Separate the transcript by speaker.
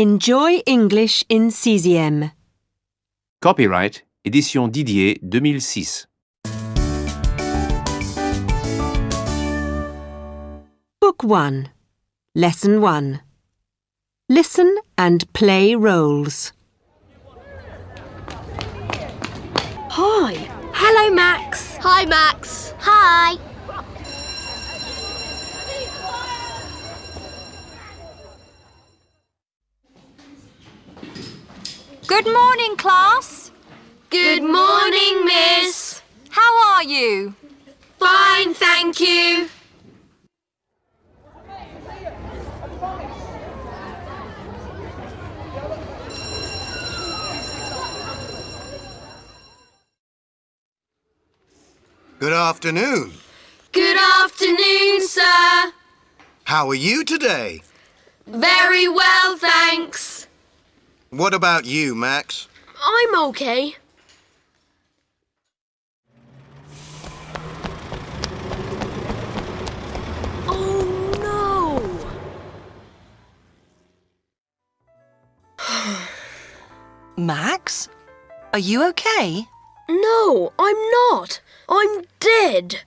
Speaker 1: Enjoy English in CCM.
Speaker 2: Copyright Édition Didier 2006.
Speaker 1: Book 1. Lesson 1. Listen and play roles.
Speaker 3: Hi.
Speaker 4: Hello, Max.
Speaker 3: Hi, Max.
Speaker 4: Hi.
Speaker 5: Good morning, class.
Speaker 3: Good morning, Miss.
Speaker 5: How are you?
Speaker 3: Fine, thank you.
Speaker 6: Good afternoon.
Speaker 3: Good afternoon, sir.
Speaker 6: How are you today?
Speaker 3: Very well, thanks.
Speaker 6: What about you, Max?
Speaker 3: I'm okay. Oh, no!
Speaker 7: Max? Are you okay?
Speaker 3: no. No, I'm not. I'm dead.